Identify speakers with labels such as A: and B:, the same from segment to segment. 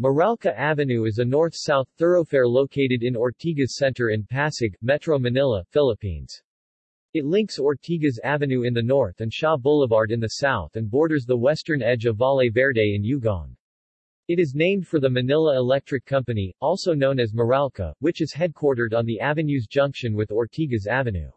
A: Meralco Avenue is a north-south thoroughfare located in Ortigas Center in Pasig, Metro Manila, Philippines. It links Ortigas Avenue in the north and Shaw Boulevard in the south and borders the western edge of Valle Verde in Ugong. It is named for the Manila Electric Company, also known as Meralco, which is headquartered on the avenue's junction with Ortigas Avenue.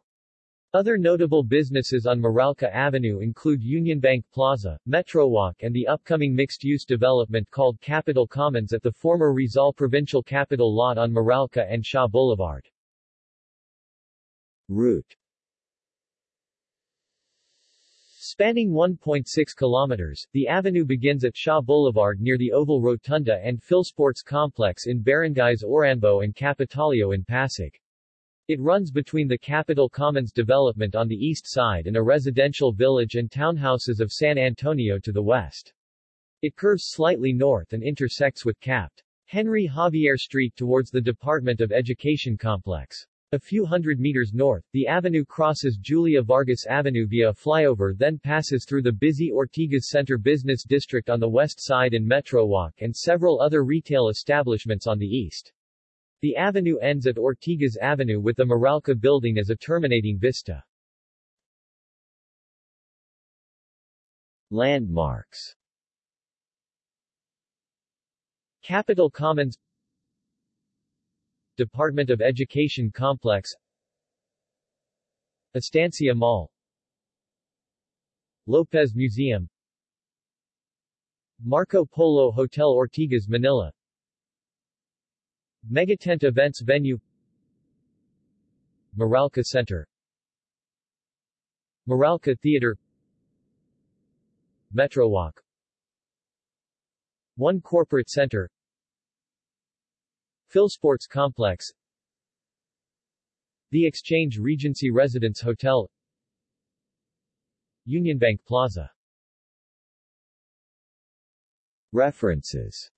A: Other notable businesses on Meralco Avenue include Union Bank Plaza, Metrowalk and the upcoming mixed-use development called Capitol Commons at the former Rizal Provincial Capitol lot on Meralco and Shaw Boulevard. Route Spanning 1.6 kilometers, the avenue begins at Shaw Boulevard near the Oval Rotunda and Philsports Complex in barangays Oranbo and Kapitolyo in Pasig. It runs between the Capitol Commons development on the east side and a residential village and townhouses of San Antonio to the west. It curves slightly north and intersects with Capt. Henry Javier Street towards the Department of Education complex. A few hundred meters north, the avenue crosses Julia Vargas Avenue via a flyover then passes through the busy Ortigas Center Business District on the west side and Metrowalk and several other retail establishments on the east. The avenue ends at Ortigas Avenue with the Meralco building as a terminating vista. Landmarks. Capitol Commons. Department of Education Complex. Estancia Mall. Lopez Museum. Marco Polo Hotel Ortigas Manila Megatent Events Venue. Meralco Center. Meralco Theater. Metrowalk One Corporate Center. Philsports Complex. The Exchange Regency Residence Hotel. Union Bank Plaza. References